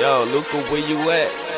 Yo, Luca, where you at?